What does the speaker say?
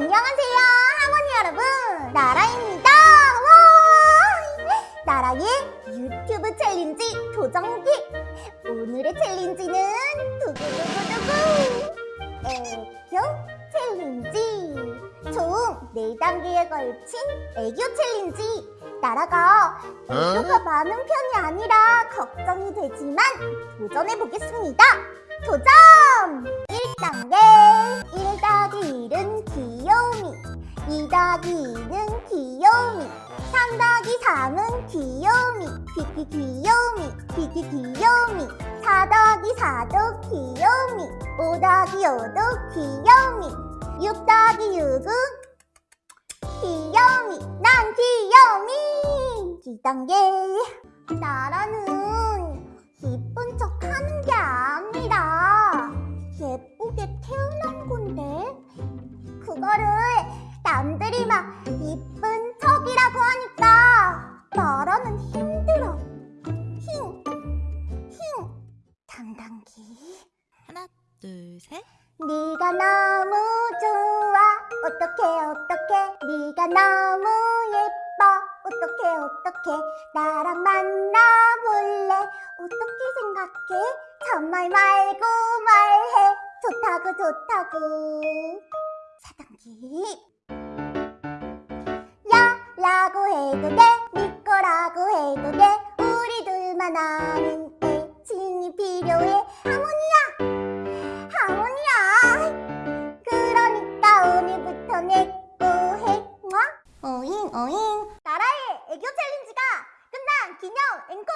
안녕하세요 할머니 여러분. 나라입니다. 와! 나라의 유튜브 challenge 도전기. 오늘의 challenge는 두구두구두구. 애교 challenge. 총 4단계에 걸친 애교 challenge. 나라가 애교가 많은 편이 아니라 걱정이 되지만 도전해보겠습니다. 도전! 1단계. 1 더하기 1은 귀요미 2 더하기 2는 귀요미 3 더하기 3은 귀요미 귀귀 귀요미 귀귀 귀요미 4 더하기 4도 귀요미 5 더하기 5도 귀요미 6 더하기 6은 귀요미 난 귀요미. 2단계. 나라는 이쁜 척 하는 게 아니라 예쁘게 태어난 건데 그거를 나라는 힘들어. 힘, 힘. 당당기. 하나, 둘, 셋. 네가 너무 좋아. 어떡해 어떡해 네가 너무 예뻐. 어떡해 어떡해 나랑 만나볼래? 어떻게 생각해? 정말 말고 말해. 좋다고 좋다고. 사단기. 야 라고 해도 돼 둘만 아는 애칭이 필요해. 하모니야! 하모니야! 그러니까 오늘부터 내꺼 해. 뭐? 오잉 오잉. 나라의 애교 챌린지가 끝난 기념 앵콜